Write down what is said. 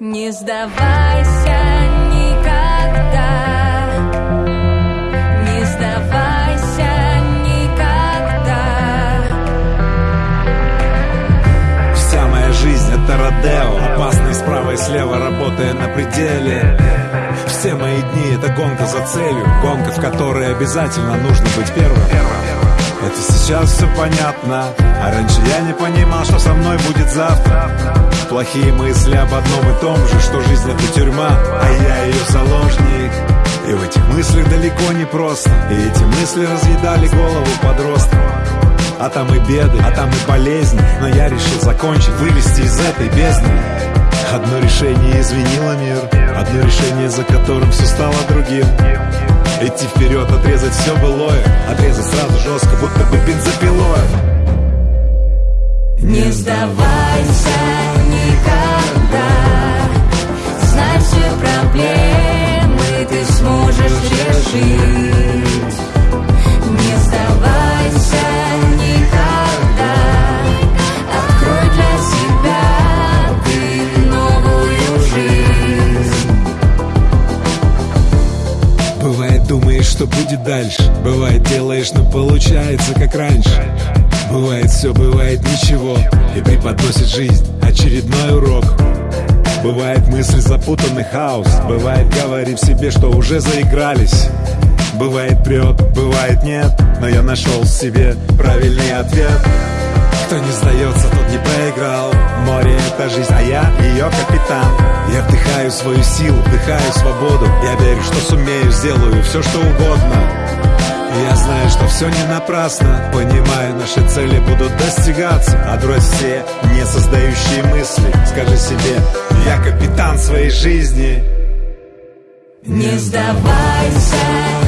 Не сдавайся никогда. Не сдавайся никогда. Вся моя жизнь это Родео. Опасный справа и слева, работая на пределе. Все мои дни это гонка за целью. Гонка, в которой обязательно нужно быть первым это сейчас все понятно. А раньше я не понимал, что со мной будет завтра. Плохие мысли об одном и том же Что жизнь это тюрьма, а я ее заложник. И в этих мыслях далеко не просто. И эти мысли разъедали голову подростка. А там и беды, а там и болезни. Но я решил закончить, вылезти из этой бездны. Одно решение изменило мир. Одно решение, за которым все стало другим Идти вперед, отрезать все былое. Отрезать сразу жестко, будто бы бензопилой. Не сдавайся никогда. Знай все проблемы ты сможешь решить будет дальше. Бывает делаешь, но получается как раньше. Бывает все, бывает ничего. И преподносит жизнь. Очередной урок. Бывает мысли запутанный хаос. Бывает говорим себе, что уже заигрались. Бывает прет, бывает нет. Но я нашел в себе правильный ответ. Кто не сдается, тот не проиграл. Море — это жизнь, а я ее капитан. Я вдыхаю свою силу, вдыхаю свободу. Я верю, что сумею, сделаю все, что угодно. Я знаю, что все не напрасно. Понимаю, наши цели будут достигаться. Отбрось все не создающие мысли. Скажи себе, я капитан своей жизни. Не сдавайся